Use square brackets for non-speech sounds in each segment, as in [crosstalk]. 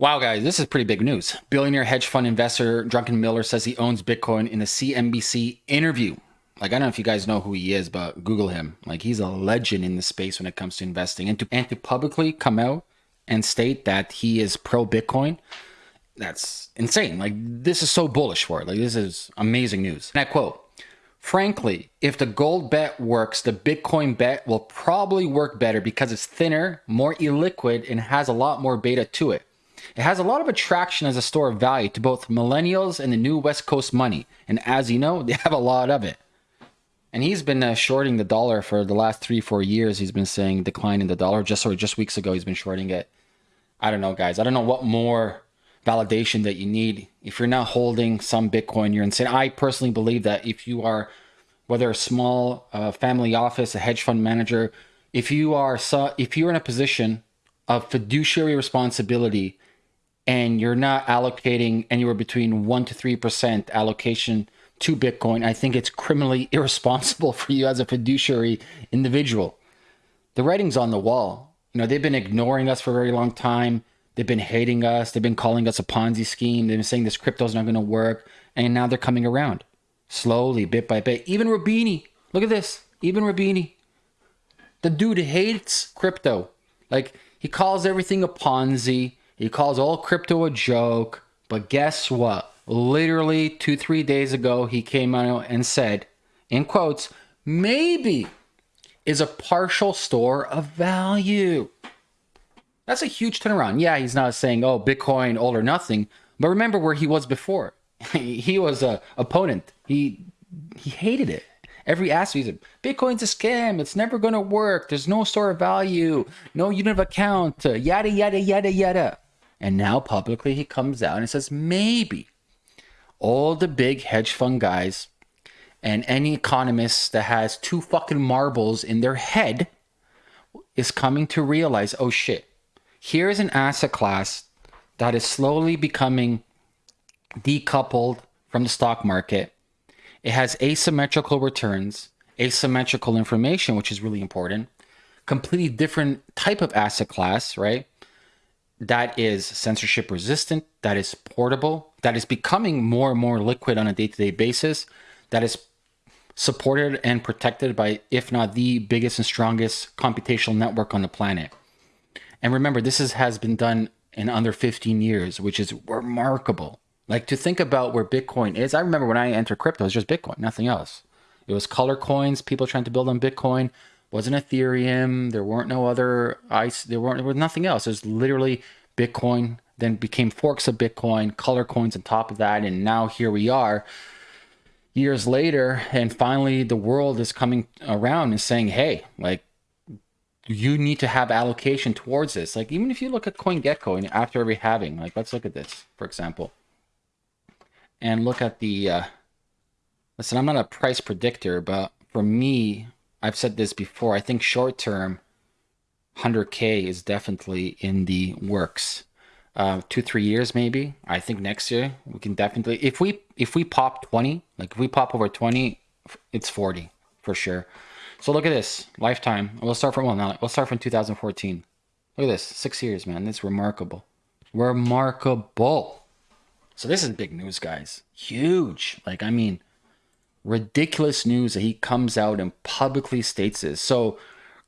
Wow, guys, this is pretty big news. Billionaire hedge fund investor Druckenmiller says he owns Bitcoin in a CNBC interview. Like, I don't know if you guys know who he is, but Google him. Like, he's a legend in the space when it comes to investing. And to, and to publicly come out and state that he is pro Bitcoin, that's insane. Like, this is so bullish for it. Like, this is amazing news. And I quote, Frankly, if the gold bet works, the Bitcoin bet will probably work better because it's thinner, more illiquid, and has a lot more beta to it. It has a lot of attraction as a store of value to both millennials and the new West Coast money. And as you know, [laughs] they have a lot of it. And he's been uh, shorting the dollar for the last three, four years. He's been saying decline in the dollar. Just or just weeks ago, he's been shorting it. I don't know, guys. I don't know what more validation that you need. If you're not holding some Bitcoin, you're insane. I personally believe that if you are, whether a small uh, family office, a hedge fund manager, if you are, if you're in a position of fiduciary responsibility and you're not allocating anywhere between 1 to 3% allocation to Bitcoin, I think it's criminally [laughs] irresponsible for you as a fiduciary individual. The writing's on the wall. You know, they've been ignoring us for a very long time. They've been hating us. They've been calling us a Ponzi scheme. They've been saying this crypto's not going to work. And now they're coming around slowly, bit by bit. Even Roubini, look at this. Even Roubini. The dude hates crypto. Like, he calls everything a Ponzi. He calls all crypto a joke. But guess what? Literally two, three days ago, he came out and said, in quotes, maybe is a partial store of value. That's a huge turnaround. Yeah, he's not saying, oh, Bitcoin, all or nothing. But remember where he was before. [laughs] he was a opponent. He he hated it. Every aspect, he said, Bitcoin's a scam. It's never going to work. There's no store of value, no unit of account, uh, yada, yada, yada, yada. And now publicly he comes out and says, maybe all the big hedge fund guys and any economist that has two fucking marbles in their head is coming to realize, oh shit, here's an asset class that is slowly becoming decoupled from the stock market. It has asymmetrical returns, asymmetrical information, which is really important, completely different type of asset class, right? That is censorship resistant, that is portable, that is becoming more and more liquid on a day to day basis, that is supported and protected by, if not the biggest and strongest computational network on the planet. And remember, this is, has been done in under 15 years, which is remarkable. Like to think about where Bitcoin is. I remember when I entered crypto, it was just Bitcoin, nothing else. It was color coins, people trying to build on Bitcoin wasn't Ethereum. There weren't no other ice. There weren't. There was nothing else. It was literally Bitcoin. Then became forks of Bitcoin, color coins on top of that, and now here we are, years later, and finally the world is coming around and saying, "Hey, like." You need to have allocation towards this. Like even if you look at CoinGecko and after every halving, like let's look at this, for example, and look at the. Uh, listen, I'm not a price predictor, but for me, I've said this before. I think short term, 100k is definitely in the works. Uh, two three years maybe. I think next year we can definitely if we if we pop 20, like if we pop over 20, it's 40 for sure. So look at this lifetime. We'll start from well now. We'll start from 2014. Look at this, six years, man. That's remarkable, remarkable. So this is big news, guys. Huge. Like I mean, ridiculous news that he comes out and publicly states this. So,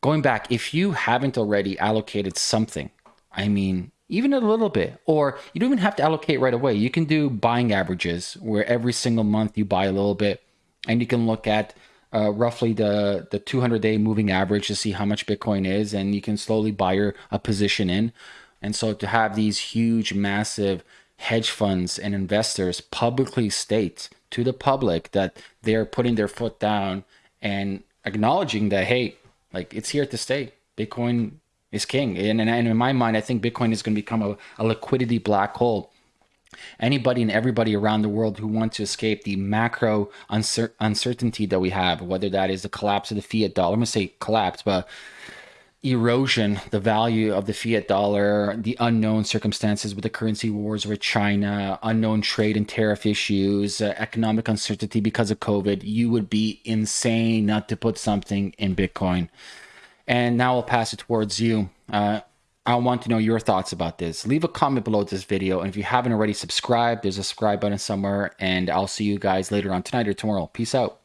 going back, if you haven't already allocated something, I mean, even a little bit, or you don't even have to allocate right away. You can do buying averages where every single month you buy a little bit, and you can look at uh, roughly the the 200 day moving average to see how much Bitcoin is, and you can slowly buy your a position in. And so to have these huge, massive hedge funds and investors publicly state to the public that they're putting their foot down and acknowledging that hey like it's here to stay. Bitcoin is king. And, and, in my mind i think bitcoin is going to become a, a liquidity black hole. Anybody and everybody around the world who wants to escape the macro uncer- uncertainty that we have whether that is the collapse of the fiat dollar i'm going to say collapse but erosion, the value of the fiat dollar, the unknown circumstances with the currency wars with China, unknown trade and tariff issues, uh, economic uncertainty because of COVID, you would be insane not to put something in Bitcoin. And now I'll pass it towards you. Uh, I want to know your thoughts about this. Leave a comment below this video. And if you haven't already subscribed, there's a subscribe button somewhere. And I'll see you guys later on tonight or tomorrow. Peace out.